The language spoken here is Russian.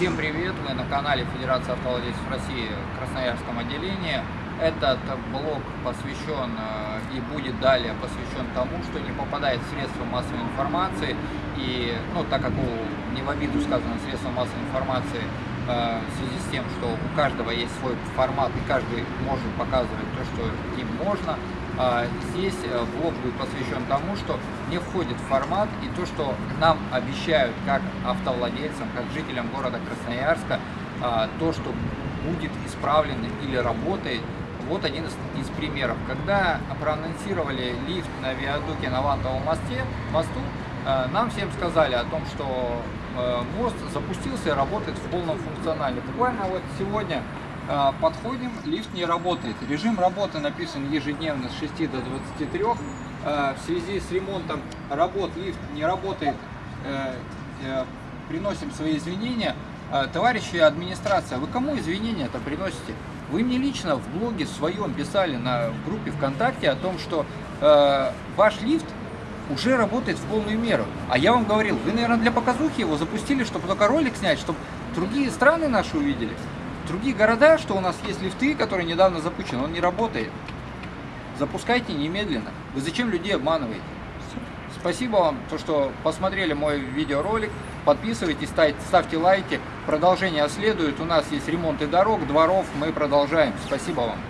Всем привет! Вы на канале Федерации автовладельцев России в Красноярском отделении. Этот блог посвящен э, и будет далее посвящен тому, что не попадает в средства массовой информации. И, ну, так как не в обиду сказано средства массовой информации, в связи с тем, что у каждого есть свой формат и каждый может показывать то, что им можно, а здесь э, блог будет посвящен тому, что не входит в формат и то, что нам обещают как автовладельцам, как жителям города Красноярска, то, что будет исправлено или работает. Вот один из, из примеров. Когда проанонсировали лифт на виадуке на Вантовом мосте, мосту, э, нам всем сказали о том, что э, мост запустился и работает в полном функционале. Буквально вот сегодня а, подходим, лифт не работает. Режим работы написан ежедневно с 6 до 23. А, в связи с ремонтом работ лифт не работает. Э, э, приносим свои извинения. Товарищи администрация, вы кому извинения это приносите? Вы мне лично в блоге своем писали на группе ВКонтакте о том, что э, ваш лифт уже работает в полную меру. А я вам говорил, вы, наверное, для показухи его запустили, чтобы только ролик снять, чтобы другие страны наши увидели другие города, что у нас есть лифты, которые недавно запущены, он не работает. Запускайте немедленно. Вы зачем людей обманываете? Спасибо вам, то, что посмотрели мой видеоролик. Подписывайтесь, ставьте лайки. Продолжение следует. У нас есть ремонты дорог, дворов. Мы продолжаем. Спасибо вам.